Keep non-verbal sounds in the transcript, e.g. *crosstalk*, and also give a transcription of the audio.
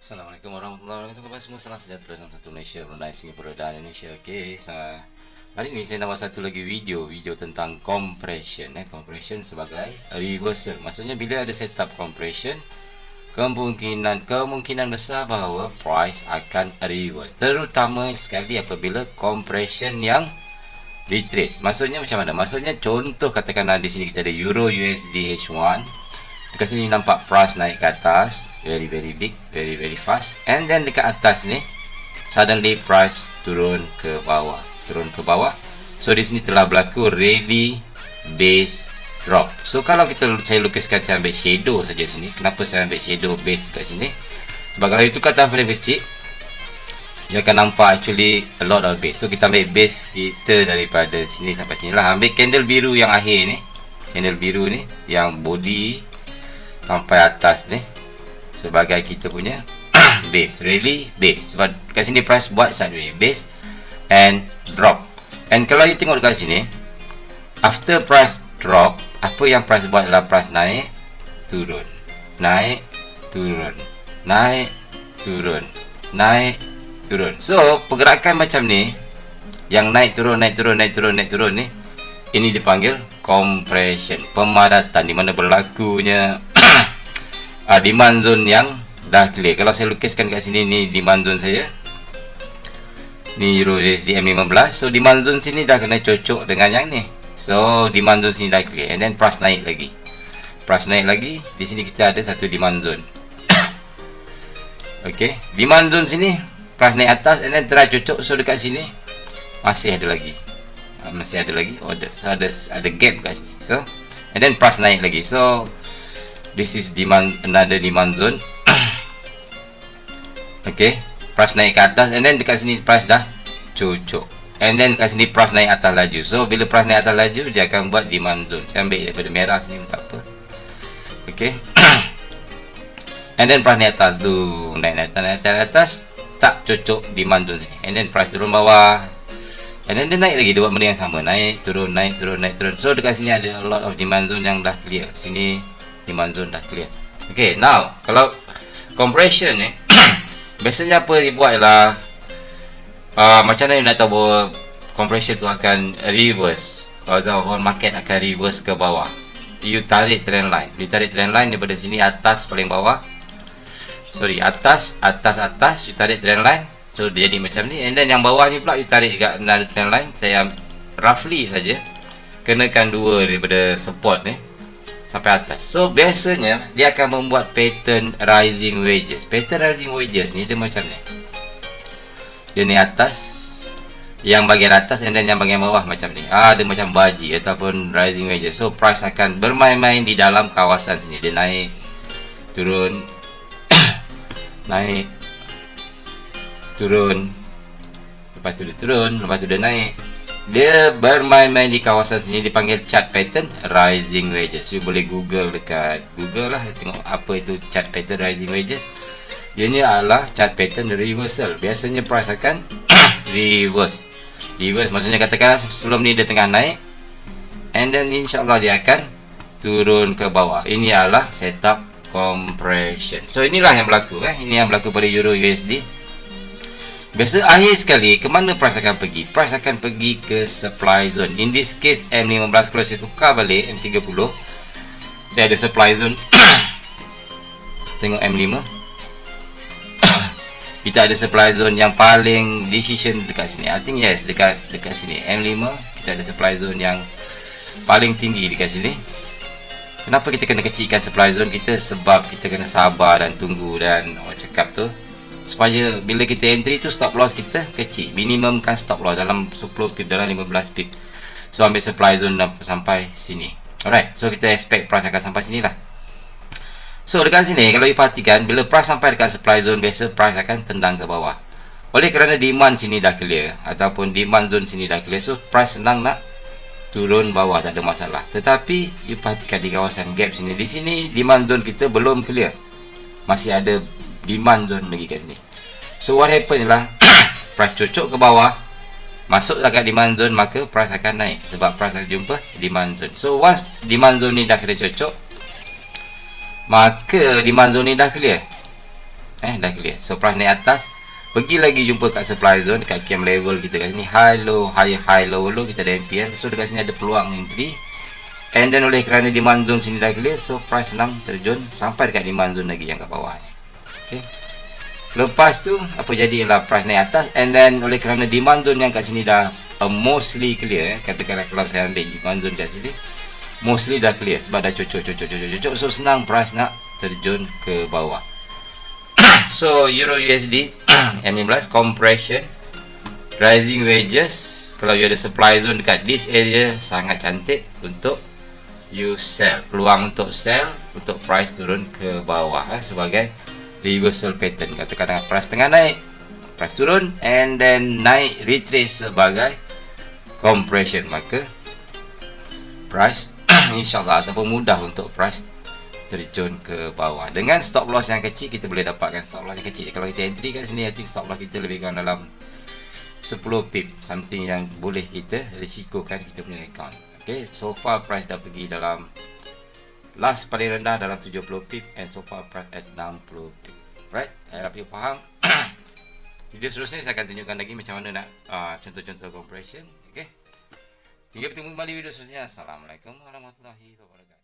Assalamualaikum warahmatullahi wabarakatuh. Kembali semua? Salam sejahtera Salam satu Malaysia Brunei Singapura dan Indonesia. Okey so, Hari ini saya nak buat satu lagi video Video tentang compression eh. Compression sebagai reversal. Maksudnya bila ada setup compression Kemungkinan kemungkinan besar bahawa price akan reverse. Terutama sekali apabila compression yang retrace. Maksudnya macam mana? Maksudnya contoh katakanlah di sini kita ada Euro USD H1 Dekat sini nampak price naik ke atas Very very big Very very fast. And then dekat atas ni Suddenly price turun ke bawah Turun ke bawah. So di sini telah berlaku Rally Base Drop. So kalau kita saya lukiskan Saya ambil shadow saja sini. Kenapa saya ambil shadow base dekat sini? Sebab kalau itu kata frame kecil Dia akan nampak actually A lot of base. So kita ambil base kita Daripada sini sampai sini lah. Ambil candle biru yang akhir ni. Candle biru ni Yang body sampai atas ni sebagai kita punya *clears throat* base really base. Sebab kat sini price buat sideways base and drop. And kalau you tengok dekat sini after price drop apa yang price buat adalah price naik turun. Naik turun. Naik turun. Naik turun. So pergerakan macam ni yang naik turun naik turun naik turun naik turun ni ini dipanggil compression pemadatan di mana berlakunya uh, demand zone yang dah clear. Kalau saya lukiskan kat sini ni demand zone saya. Ni Euro USD M15 so demand zone sini dah kena cocok dengan yang ni. So demand zone sini dah clear. And then price naik lagi. Price naik lagi. Di sini kita ada satu demand zone. *coughs* Ok demand zone sini price naik atas and then try cocok. So dekat sini masih ada lagi. Uh, masih ada lagi ada, so ada ada gap kat sini. So and then price naik lagi. So this is demand another demand zone. *coughs* Okay price naik ke atas and then dekat sini price dah cucuk. And then kat sini price naik atas laju. So bila price naik atas laju dia akan buat demand zone. Saya ambil daripada merah sini tak apa. Okay. *coughs* And then price naik atas. Tu naik naik atas naik atas, naik atas. Tak cucuk demand zone sini. And then price turun bawah. And then dia naik lagi dia buat benda yang sama. Naik turun naik turun naik turun. So dekat sini ada a lot of demand zone yang dah clear. Sini demand zone dah clear. Okay, now kalau compression ni *coughs* biasanya apa dibuat ialah uh, macam mana nak tahu bahawa compression tu akan reverse atau market akan reverse ke bawah? You tarik trend line. You tarik trend line daripada sini atas paling bawah. Sorry atas atas atas you tarik trend line. So dia jadi macam ni. And then yang bawah ni pula you tarik kat another trend line. Saya roughly saja kenakan dua daripada support ni sampai atas. So biasanya dia akan membuat pattern rising wages. Pattern rising wages ni dia macam ni. Dia ni atas yang bahagian atas dan yang bahagian bawah macam ni. Ah dia macam baji ataupun rising wages. So price akan bermain-main di dalam kawasan sini. Dia naik turun *coughs* naik turun lepas tu dia turun lepas tu dia naik dia bermain-main di kawasan sini dipanggil chart pattern rising wages. You boleh google dekat google lah tengok apa itu chart pattern rising wages. Dia ni adalah chart pattern reversal. Biasanya price akan *coughs* reverse. Reverse maksudnya katakan sebelum ni dia tengah naik and then insyaAllah dia akan turun ke bawah. Ini adalah setup compression. So inilah yang berlaku eh. ini yang berlaku pada Euro USD Biasa akhir sekali ke mana price akan pergi? Price akan pergi ke supply zone. In this case M15 kalau saya tukar balik M30 saya ada supply zone. *coughs* Tengok M5. *coughs* kita ada supply zone yang paling decision dekat sini. I think yes dekat dekat sini. M5 kita ada supply zone yang paling tinggi dekat sini. Kenapa kita kena kecilkan supply zone kita? Sebab kita kena sabar dan tunggu dan orang cakap tu supaya bila kita entry tu stop loss kita kecil. Minimum kan stop loss dalam 10 pip dalam 15 pip. So ambil supply zone sampai sini. Alright so kita expect price akan sampai sini lah. So dekat sini kalau you perhatikan bila price sampai dekat supply zone biasa price akan tendang ke bawah. Oleh kerana demand sini dah clear ataupun demand zone sini dah clear so price senang nak turun bawah tak ada masalah. Tetapi you perhatikan di kawasan gap sini di sini demand zone kita belum clear. Masih ada demand zone lagi kat sini. So what happen ialah *coughs* price cocok ke bawah masuk kat demand zone maka price akan naik. Sebab price akan jumpa demand zone. So once demand zone ni dah kena cocok maka demand zone ni dah clear. Eh dah clear. So price naik atas pergi lagi jumpa kat supply zone kat cam level kita kat sini. High low high high low low kita ada MPL so dekat sini ada peluang entry. And then oleh kerana demand zone sini dah clear so price senang terjun sampai dekat demand zone lagi yang kat bawah ni okay. Lepas tu apa jadi ialah price naik atas? And then oleh kerana demand zone yang kat sini dah uh, mostly clear eh. katakanlah kalau saya ambil demand zone kat sini mostly dah clear sebab dah cocok cocok cocok cocok so senang price nak terjun ke bawah. *coughs* So euro *coughs* USD M15 compression rising wages. Kalau you ada supply zone dekat this area sangat cantik untuk you sell. Peluang untuk sell untuk price turun ke bawah eh, sebagai reversal pattern. Katakan price tengah naik price turun and then naik retrace sebagai compression. Maka price *clears throat* insyaallah ataupun mudah untuk price terjun ke bawah. Dengan stop loss yang kecil kita boleh dapatkan stop loss yang kecil. Kalau kita entry kat sini I think stop loss kita lebih kurang dalam 10 pip something yang boleh kita risikokan kita punya account. Okay so far price dah pergi dalam last paling rendah dalam 70 pip and so far price at 60 pip right? I harap you faham. *clears throat* Video seterusnya saya akan tunjukkan lagi macam mana nak uh, contoh-contoh compression. Okay hingga bertemu kembali video seterusnya Assalamualaikum warahmatullahi wabarakatuh